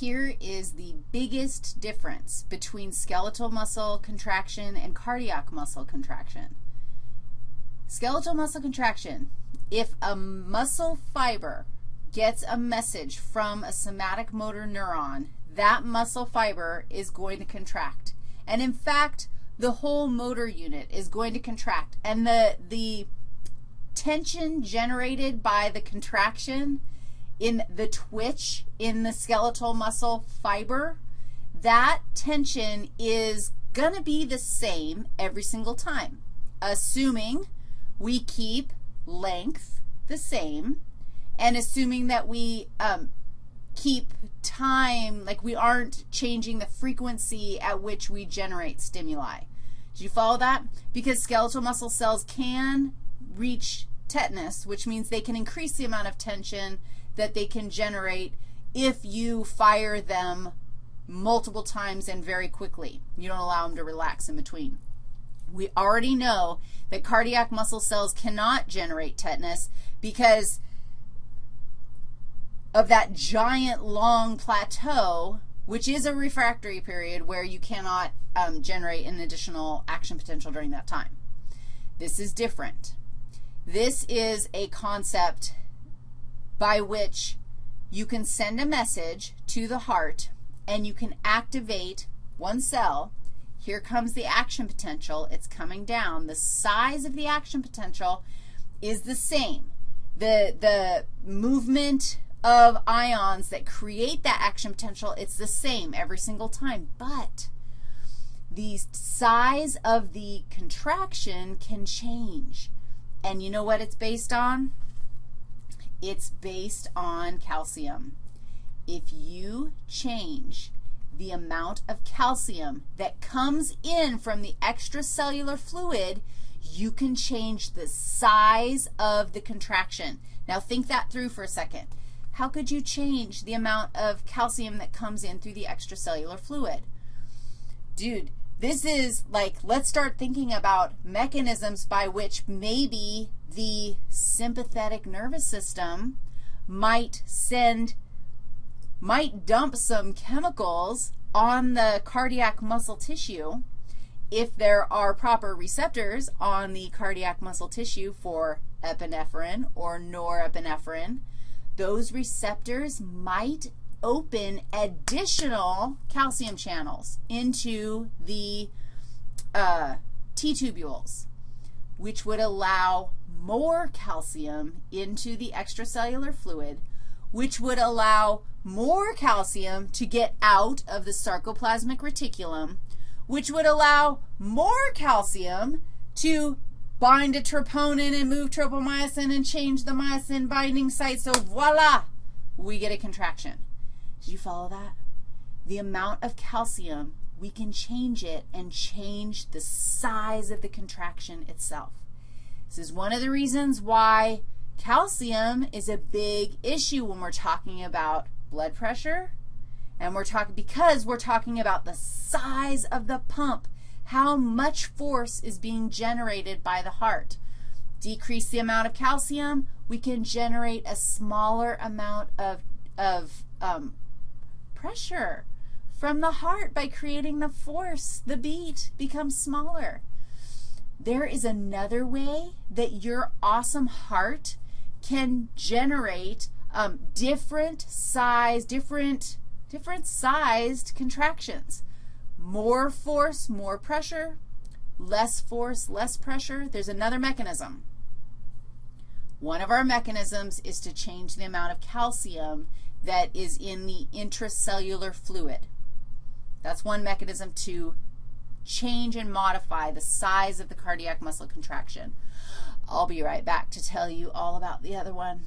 Here is the biggest difference between skeletal muscle contraction and cardiac muscle contraction. Skeletal muscle contraction, if a muscle fiber gets a message from a somatic motor neuron, that muscle fiber is going to contract. And in fact, the whole motor unit is going to contract. And the, the tension generated by the contraction in the twitch in the skeletal muscle fiber, that tension is going to be the same every single time, assuming we keep length the same and assuming that we um, keep time, like we aren't changing the frequency at which we generate stimuli. Do you follow that? Because skeletal muscle cells can reach tetanus, which means they can increase the amount of tension that they can generate if you fire them multiple times and very quickly. You don't allow them to relax in between. We already know that cardiac muscle cells cannot generate tetanus because of that giant long plateau, which is a refractory period where you cannot um, generate an additional action potential during that time. This is different. This is a concept by which you can send a message to the heart and you can activate one cell. Here comes the action potential. It's coming down. The size of the action potential is the same. The, the movement of ions that create that action potential, it's the same every single time. But the size of the contraction can change. And you know what it's based on? It's based on calcium. If you change the amount of calcium that comes in from the extracellular fluid, you can change the size of the contraction. Now, think that through for a second. How could you change the amount of calcium that comes in through the extracellular fluid? Dude, this is like, let's start thinking about mechanisms by which maybe the sympathetic nervous system might send, might dump some chemicals on the cardiac muscle tissue if there are proper receptors on the cardiac muscle tissue for epinephrine or norepinephrine, those receptors might open additional calcium channels into the uh, T-tubules, which would allow more calcium into the extracellular fluid, which would allow more calcium to get out of the sarcoplasmic reticulum, which would allow more calcium to bind to troponin and move tropomyosin and change the myosin binding site. So voila, we get a contraction. Did you follow that? The amount of calcium, we can change it and change the size of the contraction itself. This is one of the reasons why calcium is a big issue when we're talking about blood pressure. And we're talking, because we're talking about the size of the pump, how much force is being generated by the heart. Decrease the amount of calcium, we can generate a smaller amount of, of um, pressure from the heart by creating the force. The beat becomes smaller. There is another way that your awesome heart can generate um, different size, different, different sized contractions. More force, more pressure, less force, less pressure. There's another mechanism. One of our mechanisms is to change the amount of calcium that is in the intracellular fluid. That's one mechanism to change and modify the size of the cardiac muscle contraction. I'll be right back to tell you all about the other one.